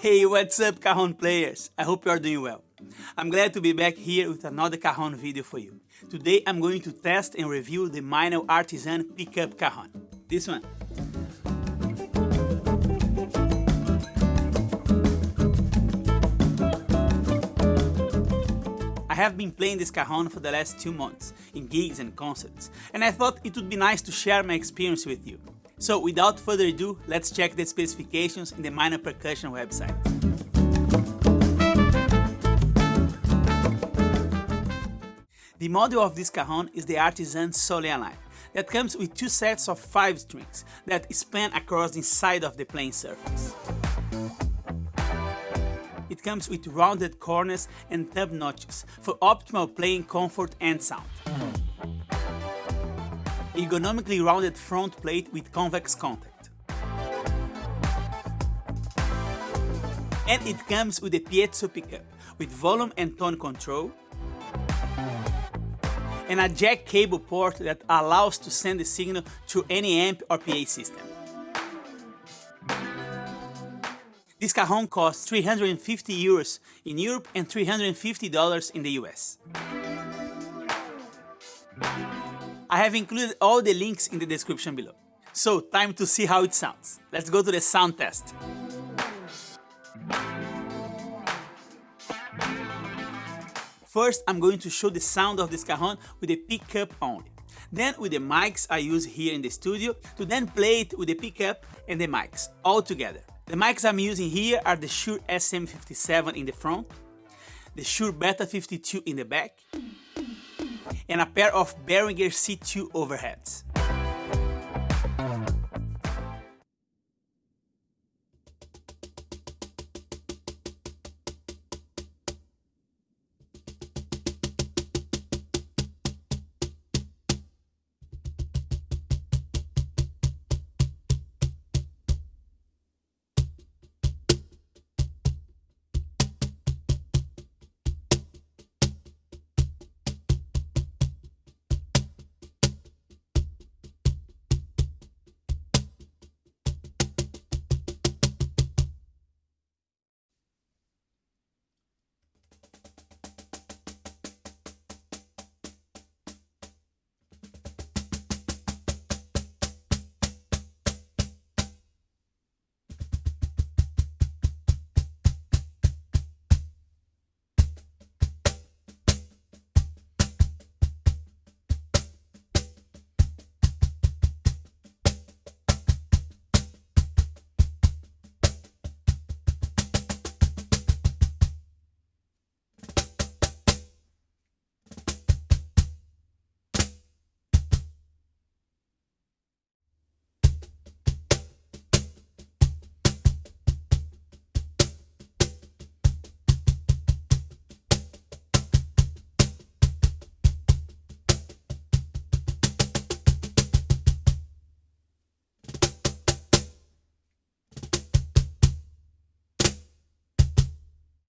Hey, what's up Cajon players? I hope you are doing well. I'm glad to be back here with another Cajon video for you. Today I'm going to test and review the Meinl Artisan Pickup Cajon. This one. I have been playing this cajon for the last two months, in gigs and concerts, and I thought it would be nice to share my experience with you. So without further ado, let's check the specifications in the Meinl Percussion website. The model of this cajon is the Artisan Soleil line that comes with two sets of five strings that span across the inside of the playing surface. It comes with rounded corners and thumb notches for optimal playing comfort and sound. Ergonomically rounded front plate with convex contact. And it comes with a piezo pickup with volume and tone control, and a jack cable port that allows to send the signal to any amp or PA system. This cajon costs 350 euros in Europe and $350 in the US. I have included all the links in the description below. So, time to see how it sounds. Let's go to the sound test. First, I'm going to show the sound of this cajon with the pickup only. Then with the mics I use here in the studio to then play it with the pickup and the mics all together. The mics I'm using here are the Shure SM57 in the front, the Shure Beta 52 in the back, and a pair of Behringer C2 overheads.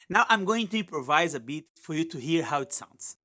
Now I'm going to improvise a bit for you to hear how it sounds.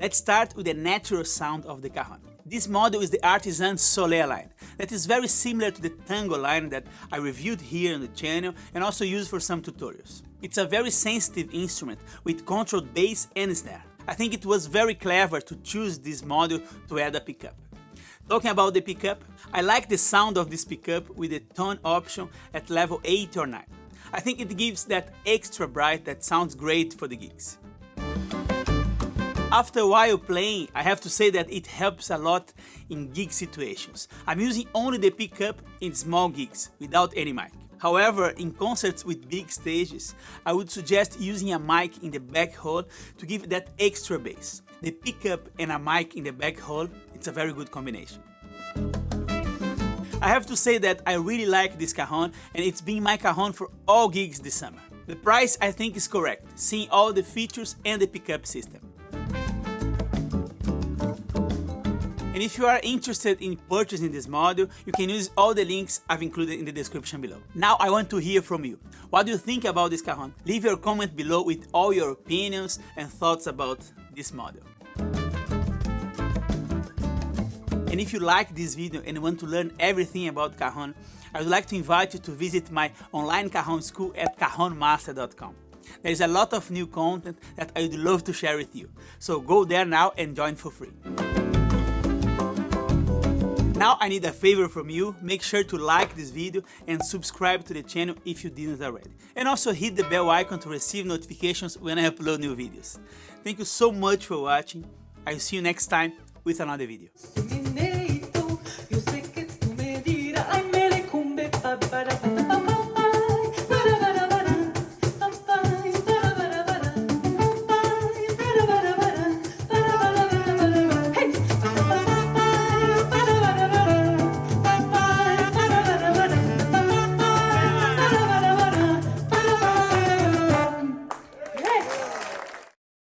Let's start with the natural sound of the cajon. This model is the Artisan Soleil line that is very similar to the Tango line that I reviewed here on the channel and also used for some tutorials. It's a very sensitive instrument with controlled bass and snare. I think it was very clever to choose this model to add a pickup. Talking about the pickup, I like the sound of this pickup with the tone option at level 8 or 9. I think it gives that extra bright that sounds great for the gigs. After a while playing, I have to say that it helps a lot in gig situations. I'm using only the pickup in small gigs, without any mic. However, in concerts with big stages, I would suggest using a mic in the back hole to give that extra bass. The pickup and a mic in the back hole, it's a very good combination. I have to say that I really like this cajon and it's been my cajon for all gigs this summer. The price I think is correct, seeing all the features and the pickup system. And if you are interested in purchasing this model, you can use all the links I've included in the description below. Now I want to hear from you. What do you think about this cajon? Leave your comment below with all your opinions and thoughts about this model. And if you like this video and want to learn everything about cajon, I would like to invite you to visit my online cajon school at cajonmaster.com. There is a lot of new content that I would love to share with you, so go there now and join for free. Now I need a favor from you, make sure to like this video and subscribe to the channel if you didn't already. And also hit the bell icon to receive notifications when I upload new videos. Thank you so much for watching, I'll see you next time with another video.